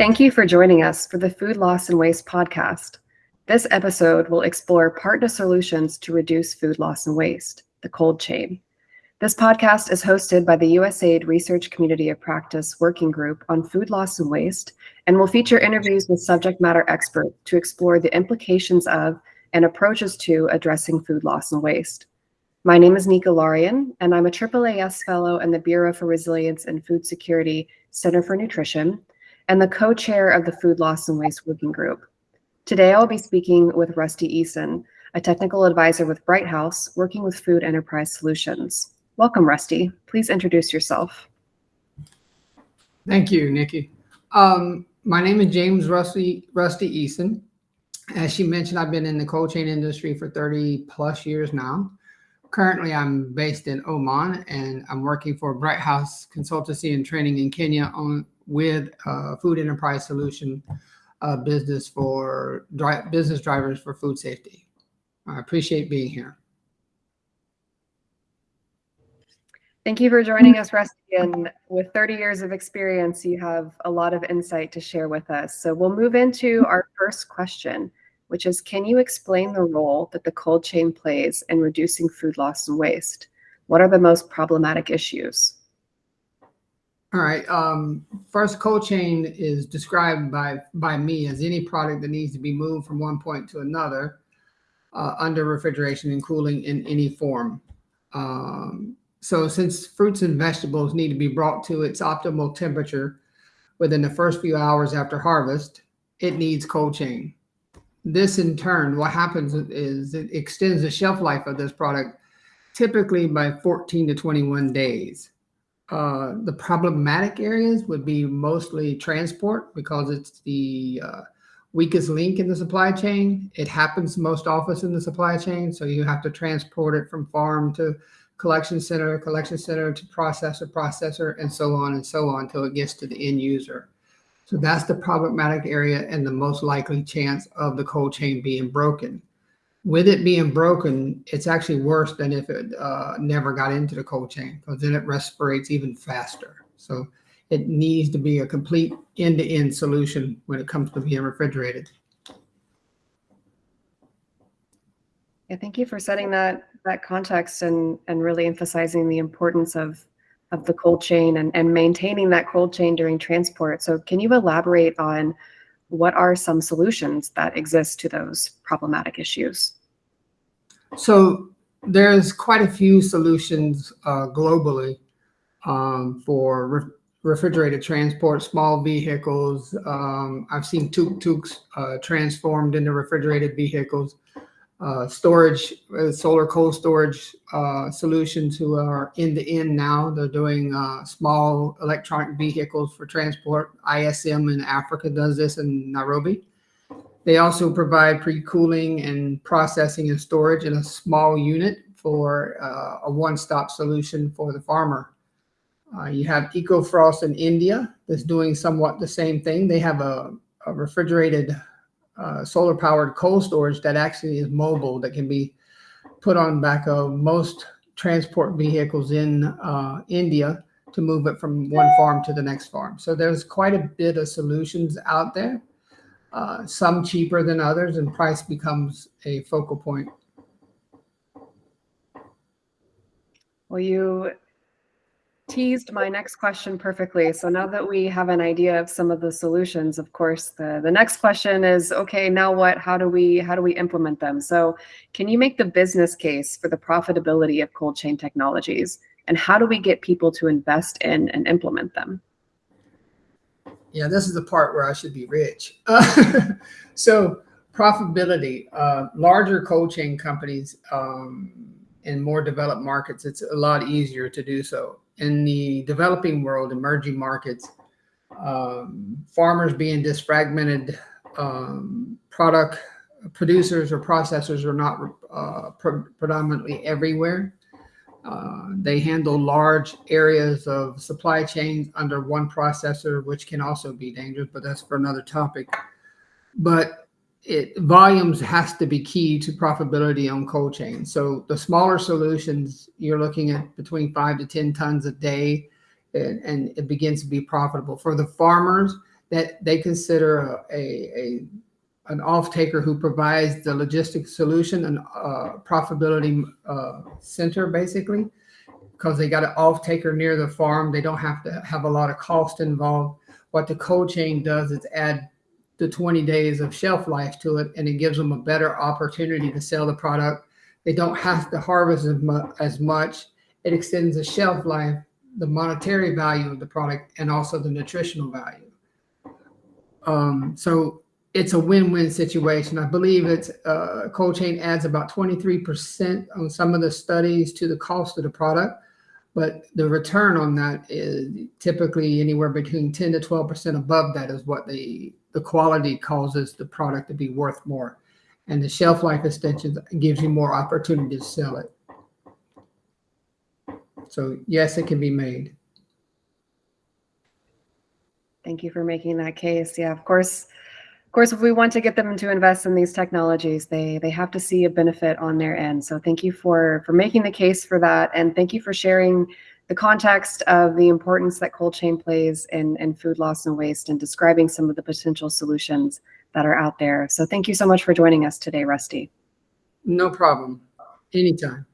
Thank you for joining us for the Food Loss and Waste podcast. This episode will explore partner solutions to reduce food loss and waste, the cold chain. This podcast is hosted by the USAID Research Community of Practice Working Group on Food Loss and Waste and will feature interviews with subject matter experts to explore the implications of and approaches to addressing food loss and waste. My name is Nika Larian, and I'm a AAAS Fellow in the Bureau for Resilience and Food Security Center for Nutrition and the co-chair of the Food Loss and Waste Working Group. Today, I'll be speaking with Rusty Eason, a technical advisor with Bright House, working with Food Enterprise Solutions. Welcome, Rusty. Please introduce yourself. Thank you, Nikki. Um, my name is James Rusty, Rusty Eason. As she mentioned, I've been in the cold chain industry for 30 plus years now. Currently, I'm based in Oman and I'm working for Bright House Consultancy and Training in Kenya on with uh, Food Enterprise Solution uh, business for dri business drivers for food safety. I appreciate being here. Thank you for joining us, Rusty. And with 30 years of experience, you have a lot of insight to share with us. So we'll move into our first question, which is, can you explain the role that the cold chain plays in reducing food loss and waste? What are the most problematic issues? All right. Um, first, cold chain is described by by me as any product that needs to be moved from one point to another uh, under refrigeration and cooling in any form. Um, so, since fruits and vegetables need to be brought to its optimal temperature within the first few hours after harvest, it needs cold chain. This, in turn, what happens is it extends the shelf life of this product typically by 14 to 21 days. Uh, the problematic areas would be mostly transport because it's the uh, weakest link in the supply chain. It happens most often in the supply chain. So you have to transport it from farm to collection center, collection center to processor, processor, and so on and so on until it gets to the end user. So that's the problematic area and the most likely chance of the cold chain being broken with it being broken, it's actually worse than if it uh, never got into the cold chain because then it respirates even faster. So it needs to be a complete end-to-end solution when it comes to being refrigerated. Yeah, thank you for setting that that context and and really emphasizing the importance of of the cold chain and, and maintaining that cold chain during transport. So can you elaborate on what are some solutions that exist to those problematic issues? So there's quite a few solutions uh, globally um, for re refrigerated transport, small vehicles. Um, I've seen tuk-tuks uh, transformed into refrigerated vehicles uh, storage, uh, solar cold storage uh, solutions who are end to end now. They're doing uh, small electronic vehicles for transport. ISM in Africa does this in Nairobi. They also provide pre-cooling and processing and storage in a small unit for uh, a one-stop solution for the farmer. Uh, you have EcoFrost in India that's doing somewhat the same thing. They have a, a refrigerated uh, solar powered cold storage that actually is mobile that can be put on back of most transport vehicles in uh, India to move it from one farm to the next farm. So there's quite a bit of solutions out there, uh, some cheaper than others, and price becomes a focal point. Well, you teased my next question perfectly. So now that we have an idea of some of the solutions, of course, the, the next question is, okay, now what, how do we, how do we implement them? So can you make the business case for the profitability of cold chain technologies? And how do we get people to invest in and implement them? Yeah, this is the part where I should be rich. So profitability, uh, larger cold chain companies um, in more developed markets, it's a lot easier to do so in the developing world, emerging markets, um, farmers being disfragmented, um, product producers or processors are not uh, pre predominantly everywhere. Uh, they handle large areas of supply chains under one processor, which can also be dangerous, but that's for another topic. But it volumes has to be key to profitability on cold chain. So the smaller solutions, you're looking at between five to 10 tons a day, and, and it begins to be profitable. For the farmers, that they consider a, a, a an off-taker who provides the logistics solution and uh, profitability uh, center basically because they got an off-taker near the farm. They don't have to have a lot of cost involved. What the cold chain does is add the 20 days of shelf life to it and it gives them a better opportunity to sell the product. They don't have to harvest as, as much. It extends the shelf life, the monetary value of the product, and also the nutritional value. Um, so it's a win-win situation. I believe it's uh, cold chain adds about 23% on some of the studies to the cost of the product, but the return on that is typically anywhere between 10 to 12% above that is what the the quality causes the product to be worth more. And the shelf life extension gives you more opportunity to sell it. So yes, it can be made. Thank you for making that case. Yeah, of course. Of course, if we want to get them to invest in these technologies, they they have to see a benefit on their end. So thank you for for making the case for that, and thank you for sharing the context of the importance that cold chain plays in, in food loss and waste and describing some of the potential solutions that are out there. So thank you so much for joining us today, Rusty. No problem. Anytime.